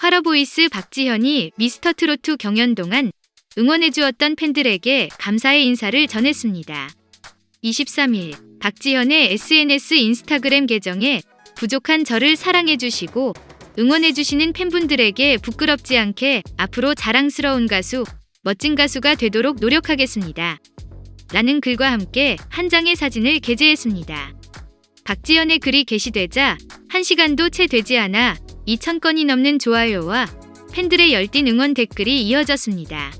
화러보이스 박지현이 미스터트로트 경연 동안 응원해주었던 팬들에게 감사의 인사를 전했습니다. 23일 박지현의 SNS 인스타그램 계정에 부족한 저를 사랑해주시고 응원해주시는 팬분들에게 부끄럽지 않게 앞으로 자랑스러운 가수, 멋진 가수가 되도록 노력하겠습니다. 라는 글과 함께 한 장의 사진을 게재했습니다. 박지연의 글이 게시되자 1시간도 채 되지 않아 2,000건이 넘는 좋아요와 팬들의 열띤 응원 댓글이 이어졌습니다.